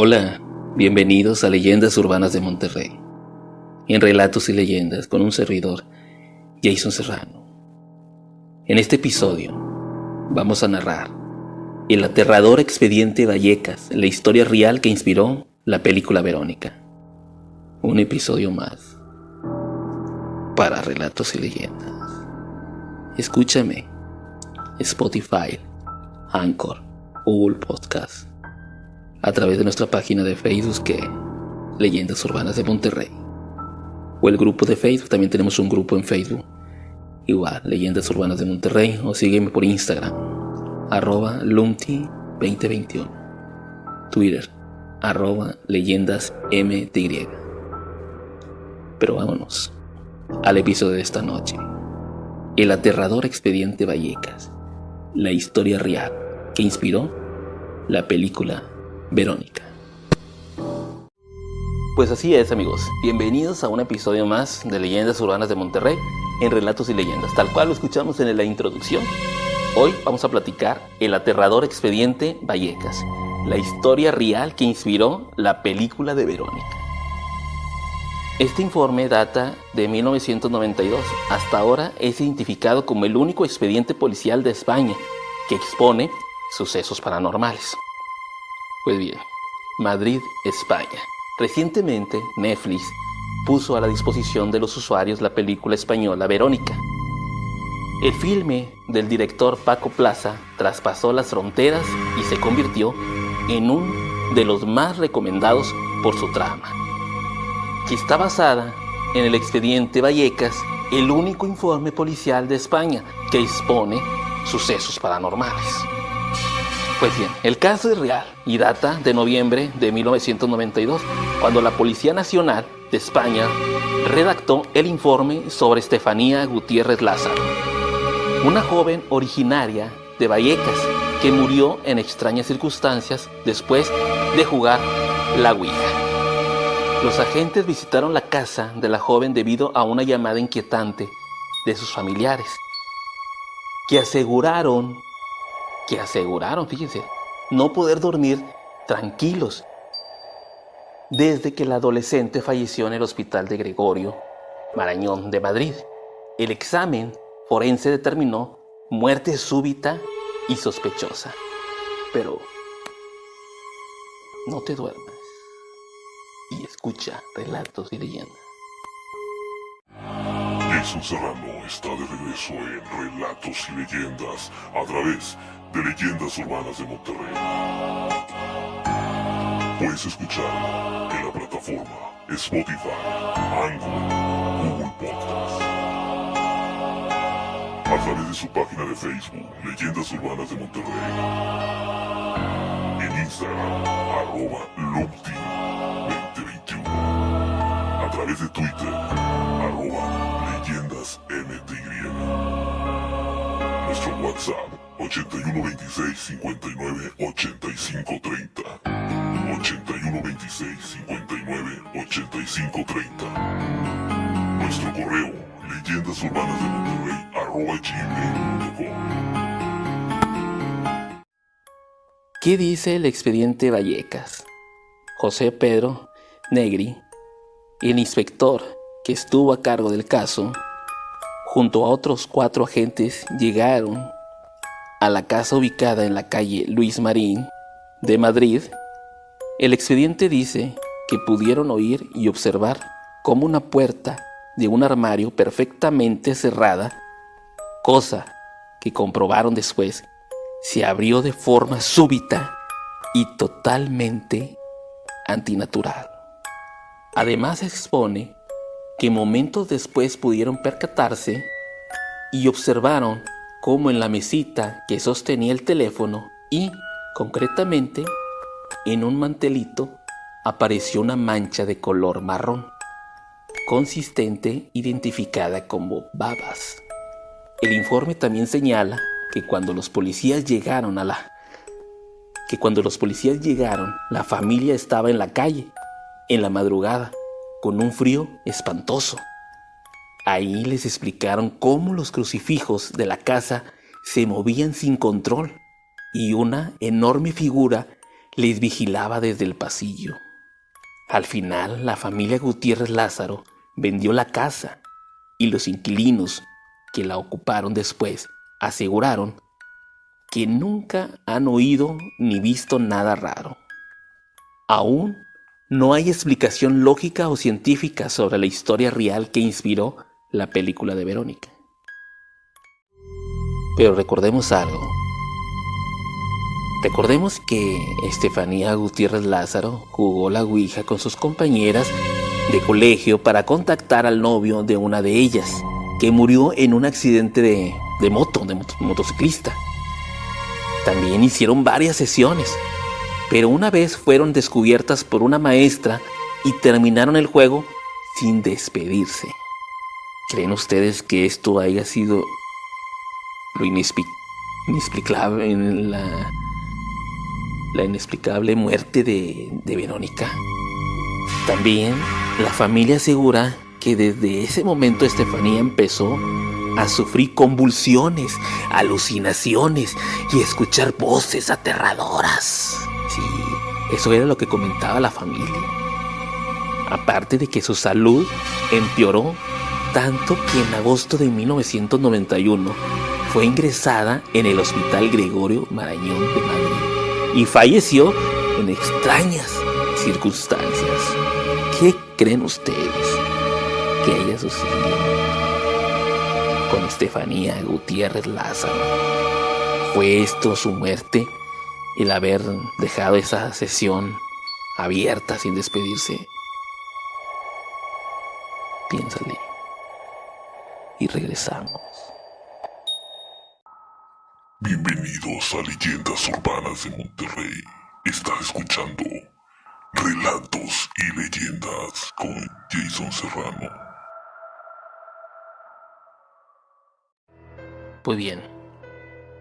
Hola, bienvenidos a Leyendas Urbanas de Monterrey, en Relatos y Leyendas con un servidor, Jason Serrano. En este episodio vamos a narrar el aterrador expediente Vallecas, la historia real que inspiró la película Verónica. Un episodio más para Relatos y Leyendas. Escúchame, Spotify, Anchor, Google Podcast, a través de nuestra página de Facebook que Leyendas Urbanas de Monterrey. O el grupo de Facebook, también tenemos un grupo en Facebook. Igual, Leyendas Urbanas de Monterrey. O sígueme por Instagram, arroba Lumti2021. Twitter, arroba Leyendas. Pero vámonos al episodio de esta noche. El aterrador expediente Vallecas. La historia real que inspiró la película Verónica. Pues así es amigos, bienvenidos a un episodio más de Leyendas Urbanas de Monterrey en Relatos y Leyendas, tal cual lo escuchamos en la introducción. Hoy vamos a platicar el aterrador expediente Vallecas, la historia real que inspiró la película de Verónica. Este informe data de 1992. Hasta ahora es identificado como el único expediente policial de España que expone sucesos paranormales. Pues bien, Madrid, España. Recientemente, Netflix puso a la disposición de los usuarios la película española Verónica. El filme del director Paco Plaza traspasó las fronteras y se convirtió en uno de los más recomendados por su trama que está basada en el expediente Vallecas, el único informe policial de España que expone sucesos paranormales. Pues bien, el caso es real y data de noviembre de 1992, cuando la Policía Nacional de España redactó el informe sobre Estefanía Gutiérrez Lázaro, una joven originaria de Vallecas que murió en extrañas circunstancias después de jugar la Ouija. Los agentes visitaron la casa de la joven debido a una llamada inquietante de sus familiares, que aseguraron, que aseguraron, fíjense, no poder dormir tranquilos desde que la adolescente falleció en el hospital de Gregorio Marañón de Madrid. El examen forense determinó muerte súbita y sospechosa. Pero no te duermas y escucha relatos y leyendas. Jesús Serrano está de regreso en Relatos y Leyendas a través de Leyendas Urbanas de Monterrey. Puedes escuchar en la plataforma Spotify, Anchor, Google Podcast. A través de su página de Facebook, Leyendas Urbanas de Monterrey. En Instagram, arroba a través de Twitter, arroba WhatsApp, 8126 59 85 30. 8126 59 85 30. Nuestro correo, leyendasurbanas de Monterrey, arroba. ¿Qué dice el expediente Vallecas? José Pedro Negri el inspector que estuvo a cargo del caso, junto a otros cuatro agentes, llegaron a la casa ubicada en la calle Luis Marín de Madrid. El expediente dice que pudieron oír y observar cómo una puerta de un armario perfectamente cerrada, cosa que comprobaron después, se abrió de forma súbita y totalmente antinatural. Además expone que momentos después pudieron percatarse y observaron cómo en la mesita que sostenía el teléfono y, concretamente, en un mantelito apareció una mancha de color marrón, consistente identificada como babas. El informe también señala que cuando los policías llegaron a la que cuando los policías llegaron, la familia estaba en la calle en la madrugada, con un frío espantoso. Ahí les explicaron cómo los crucifijos de la casa se movían sin control y una enorme figura les vigilaba desde el pasillo. Al final, la familia Gutiérrez Lázaro vendió la casa y los inquilinos que la ocuparon después aseguraron que nunca han oído ni visto nada raro. Aún no hay explicación lógica o científica sobre la historia real que inspiró la película de Verónica. Pero recordemos algo. Recordemos que Estefanía Gutiérrez Lázaro jugó la Ouija con sus compañeras de colegio para contactar al novio de una de ellas, que murió en un accidente de, moto, de motociclista. También hicieron varias sesiones, pero una vez fueron descubiertas por una maestra y terminaron el juego sin despedirse. ¿Creen ustedes que esto haya sido lo inexplicable en la, la inexplicable muerte de, de Verónica? También la familia asegura que desde ese momento Estefanía empezó a sufrir convulsiones, alucinaciones y escuchar voces aterradoras. Eso era lo que comentaba la familia. Aparte de que su salud empeoró tanto que en agosto de 1991 fue ingresada en el Hospital Gregorio Marañón de Madrid y falleció en extrañas circunstancias. ¿Qué creen ustedes que haya sucedido con Estefanía Gutiérrez Lázaro? ¿Fue esto su muerte? El haber dejado esa sesión abierta sin despedirse. Piénsale. Y regresamos. Bienvenidos a Leyendas Urbanas de Monterrey. Estás escuchando Relatos y leyendas con Jason Serrano. Pues bien,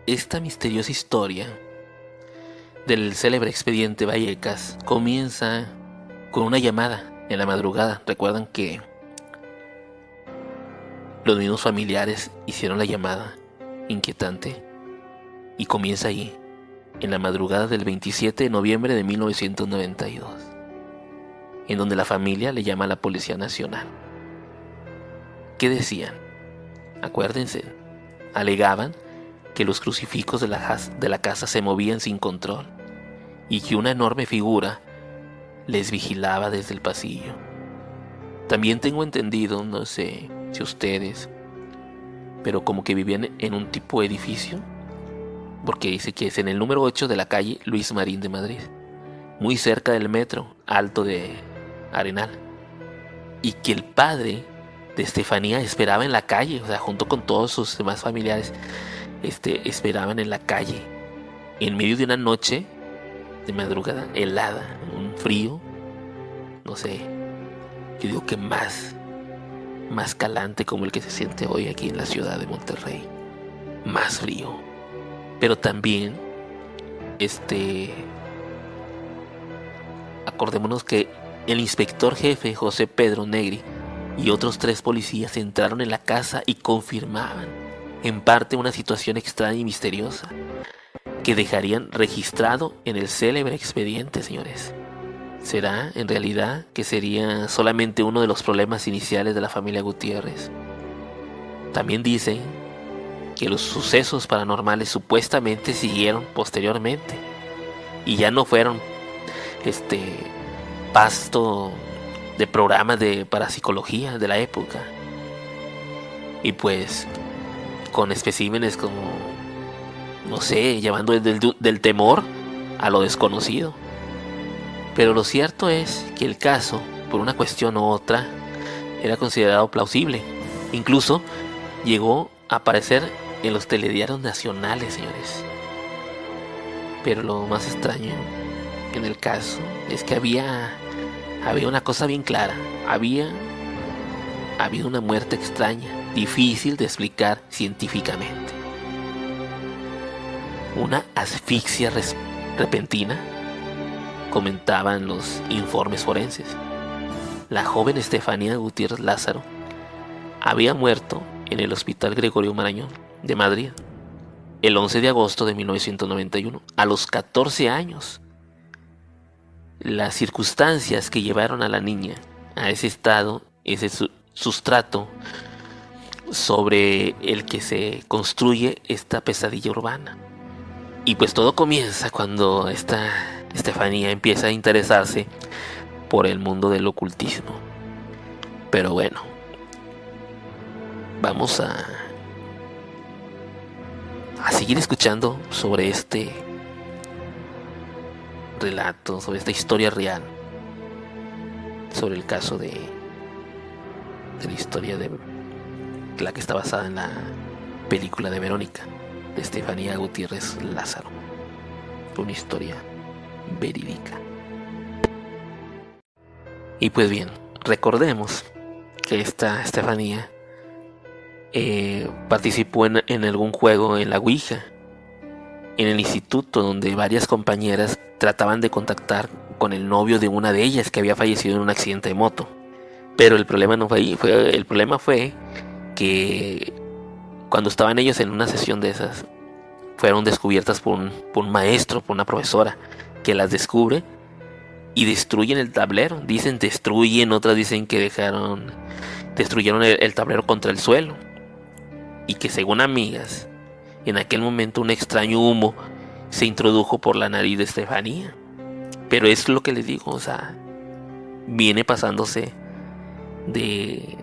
esta misteriosa historia del célebre expediente Vallecas comienza con una llamada en la madrugada. Recuerdan que los mismos familiares hicieron la llamada inquietante y comienza ahí en la madrugada del 27 de noviembre de 1992, en donde la familia le llama a la Policía Nacional. ¿Qué decían? Acuérdense, alegaban que los crucifijos de la, de la casa se movían sin control y que una enorme figura les vigilaba desde el pasillo. También tengo entendido, no sé si ustedes, pero como que vivían en un tipo de edificio porque dice que es en el número 8 de la calle Luis Marín de Madrid, muy cerca del metro alto de Arenal, y que el padre de Estefanía esperaba en la calle, o sea, junto con todos sus demás familiares, este, esperaban en la calle, en medio de una noche de madrugada helada, un frío, no sé, yo digo que más, más calante como el que se siente hoy aquí en la ciudad de Monterrey, más frío. Pero también, este, acordémonos que el inspector jefe José Pedro Negri y otros tres policías entraron en la casa y confirmaban, en parte, una situación extraña y misteriosa que dejarían registrado en el célebre expediente, señores. ¿Será en realidad que sería solamente uno de los problemas iniciales de la familia Gutiérrez? También dicen que los sucesos paranormales supuestamente siguieron posteriormente y ya no fueron este pasto de programas de parapsicología de la época. Y pues con especímenes como, no sé, llevando del, del temor a lo desconocido. Pero lo cierto es que el caso, por una cuestión u otra, era considerado plausible. Incluso llegó a aparecer en los telediarios nacionales, señores. Pero lo más extraño en el caso es que había, había una cosa bien clara. Había habido una muerte extraña, difícil de explicar científicamente. Una asfixia repentina, comentaban los informes forenses. La joven Estefanía Gutiérrez Lázaro había muerto en el Hospital Gregorio Marañón de Madrid el 11 de agosto de 1991, a los 14 años, las circunstancias que llevaron a la niña a ese estado, ese sustrato sobre el que se construye esta pesadilla urbana. Y pues todo comienza cuando esta Estefanía empieza a interesarse por el mundo del ocultismo. Pero bueno, vamos a, a seguir escuchando sobre este relato, sobre esta historia real, sobre el caso de, de la historia de la que está basada en la película de Verónica, Estefanía Gutiérrez Lázaro. Una historia verídica. Y pues bien, recordemos que esta Estefanía eh, participó en, algún juego en la Ouija, en el instituto donde varias compañeras trataban de contactar con el novio de una de ellas que había fallecido en un accidente de moto. Pero el problema no fue ahí, el problema fue que cuando estaban ellos en una sesión de esas, fueron descubiertas por un, maestro, por una profesora, que las descubre y destruyen el tablero. Dicen destruyen, otras dicen que dejaron, destruyeron el, tablero contra el suelo. Y que según amigas, en aquel momento un extraño humo se introdujo por la nariz de Estefanía. Pero es lo que les digo, o sea, viene pasándose de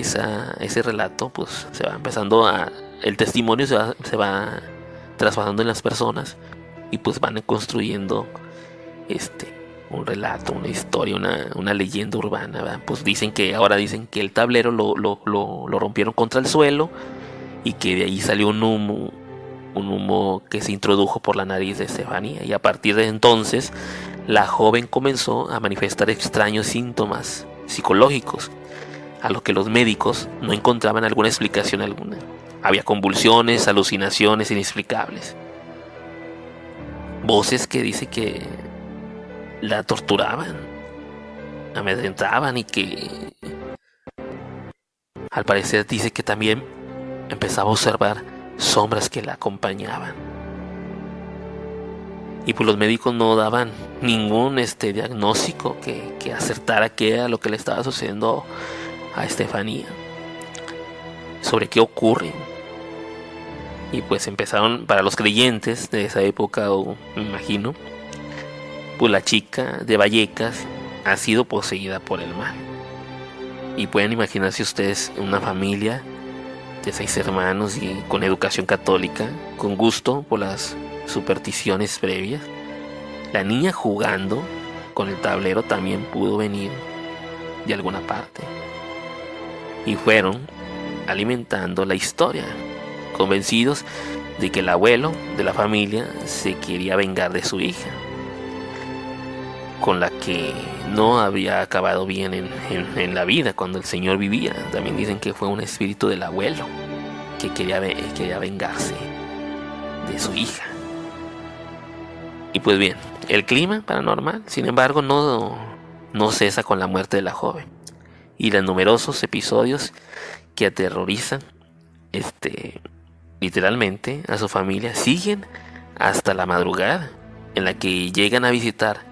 ese relato, pues se va empezando a. El testimonio se va, se va traspasando en las personas y pues van construyendo este un relato, una historia, una, leyenda urbana. Pues dicen que ahora dicen que el tablero lo, lo, rompieron contra el suelo y que de ahí salió un humo, un humo que se introdujo por la nariz de Estefanía. Y a partir de entonces, la joven comenzó a manifestar extraños síntomas psicológicos, a lo que los médicos no encontraban alguna explicación alguna. Había convulsiones, alucinaciones inexplicables. Voces que dice que la torturaban, amedrentaban y que al parecer dice que también empezaba a observar sombras que la acompañaban. Y pues los médicos no daban ningún este, diagnóstico que, que acertara qué era lo que le estaba sucediendo a Estefanía. Sobre qué ocurre. Y pues empezaron, para los creyentes de esa época, o me imagino, pues la chica de Vallecas ha sido poseída por el mal. Y pueden imaginarse ustedes una familia de seis hermanos y con educación católica, con gusto por las supersticiones previas. La niña jugando con el tablero también pudo venir de alguna parte. Y fueron alimentando la historia, convencidos de que el abuelo de la familia se quería vengar de su hija con la que no había acabado bien en, la vida cuando el Señor vivía. También dicen que fue un espíritu del abuelo que quería, quería vengarse de su hija. Y pues bien, el clima paranormal, sin embargo, no, no cesa con la muerte de la joven. Y los numerosos episodios que aterrorizan este, literalmente a su familia siguen hasta la madrugada en la que llegan a visitar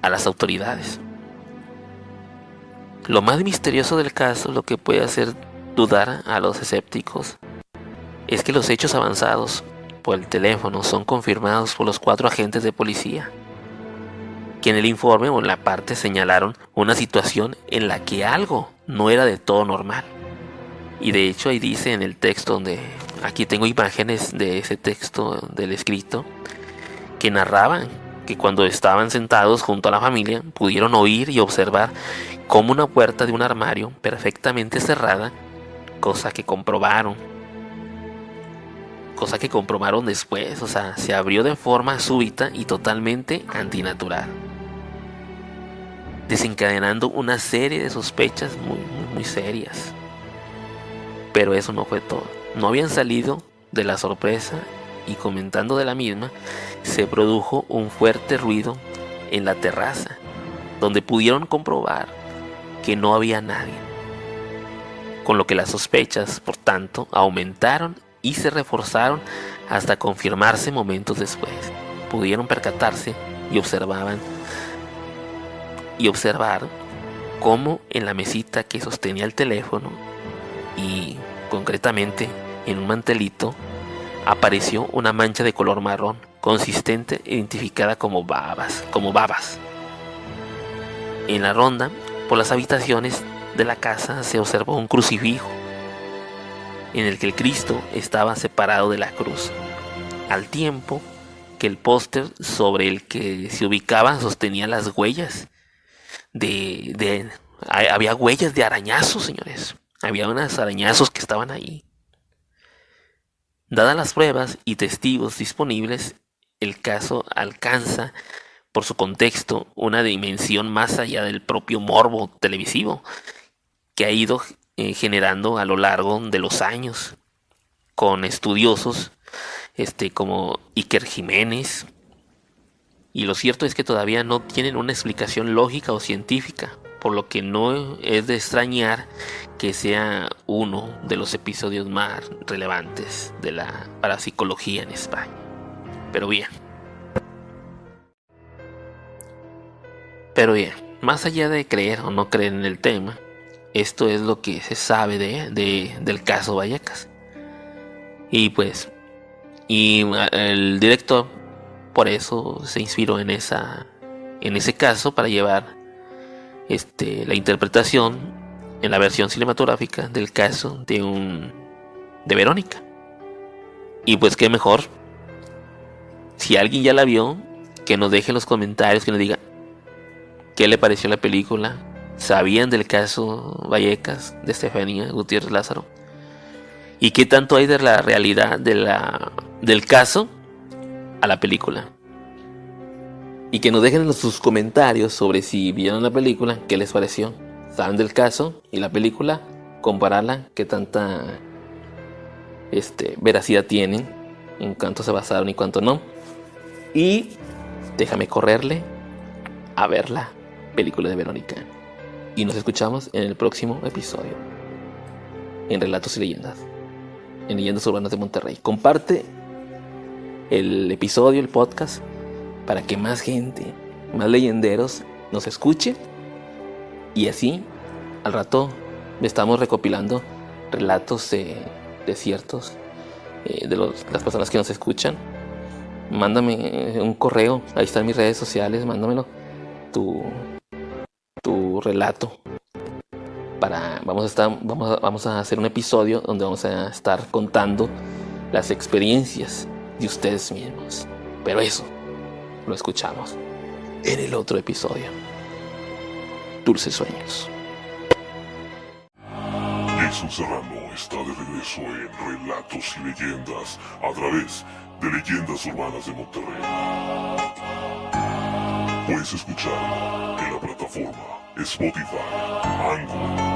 a las autoridades. Lo más misterioso del caso, lo que puede hacer dudar a los escépticos, es que los hechos avanzados por el teléfono son confirmados por los cuatro agentes de policía, que en el informe o en la parte señalaron una situación en la que algo no era de todo normal. Y de hecho ahí dice en el texto donde aquí tengo imágenes de ese texto del escrito que narraban que cuando estaban sentados junto a la familia pudieron oír y observar como una puerta de un armario perfectamente cerrada, cosa que comprobaron. Cosa que comprobaron después, o sea, se abrió de forma súbita y totalmente antinatural, desencadenando una serie de sospechas muy, muy, serias. Pero eso no fue todo. No habían salido de la sorpresa y comentando de la misma, se produjo un fuerte ruido en la terraza, donde pudieron comprobar que no había nadie. Con lo que las sospechas, por tanto, aumentaron y se reforzaron hasta confirmarse momentos después. Pudieron percatarse y observaban y observar cómo en la mesita que sostenía el teléfono y concretamente en un mantelito apareció una mancha de color marrón consistente identificada como babas, como babas. En la ronda por las habitaciones de la casa se observó un crucifijo en el que el Cristo estaba separado de la cruz, al tiempo que el póster sobre el que se ubicaba sostenía las huellas de, de había huellas de arañazos, señores. Había unos arañazos que estaban ahí. Dadas las pruebas y testigos disponibles, el caso alcanza, por su contexto, una dimensión más allá del propio morbo televisivo que ha ido eh, generando a lo largo de los años con estudiosos este, como Iker Jiménez. Y lo cierto es que todavía no tienen una explicación lógica o científica, por lo que no es de extrañar que sea uno de los episodios más relevantes de la parapsicología en España. Pero bien. Pero bien, más allá de creer o no creer en el tema, esto es lo que se sabe de, del caso Vallecas. Y pues, y el director por eso se inspiró en esa, en ese caso para llevar este, la interpretación en la versión cinematográfica del caso de un de Verónica. Y pues qué mejor si alguien ya la vio, que nos deje en los comentarios, que nos diga qué le pareció la película, sabían del caso Vallecas de Estefanía Gutiérrez Lázaro y qué tanto hay de la realidad de la, del caso a la película. Y que nos dejen en sus comentarios sobre si vieron la película, qué les pareció. Saben del caso y la película, compararla, qué tanta este, veracidad tienen, en cuánto se basaron y cuánto no. Y déjame correrle a ver la película de Verónica y nos escuchamos en el próximo episodio en Relatos y Leyendas, en Leyendas Urbanas de Monterrey. Comparte el episodio, el podcast, para que más gente, más leyenderos nos escuche y así al rato estamos recopilando relatos de, ciertos eh, de las personas que nos escuchan. Mándame un correo, ahí están mis redes sociales, mándamelo tu, tu relato. Para, vamos, a estar, vamos, vamos a hacer un episodio donde vamos a estar contando las experiencias de ustedes mismos. Pero eso lo escuchamos en el otro episodio. Dulces sueños. Jason Serrano está de regreso en Relatos y Leyendas a través de Leyendas Urbanas de Monterrey. Puedes escucharlo en la plataforma Spotify, Anchor,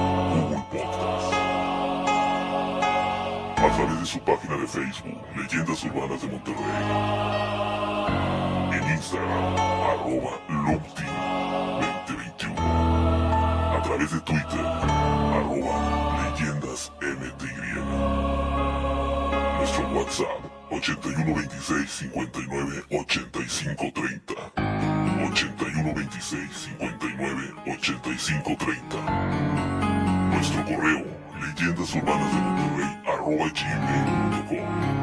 A través de su página de Facebook, Leyendas Urbanas de Monterrey. En Instagram, arroba 2021 A través de Twitter, arroba leyendasmty. Nuestro WhatsApp, 8126 59 85 30. 81 26 59 85 30. Nuestro correo leyendasurbanas de Monterrey arroba gmail.com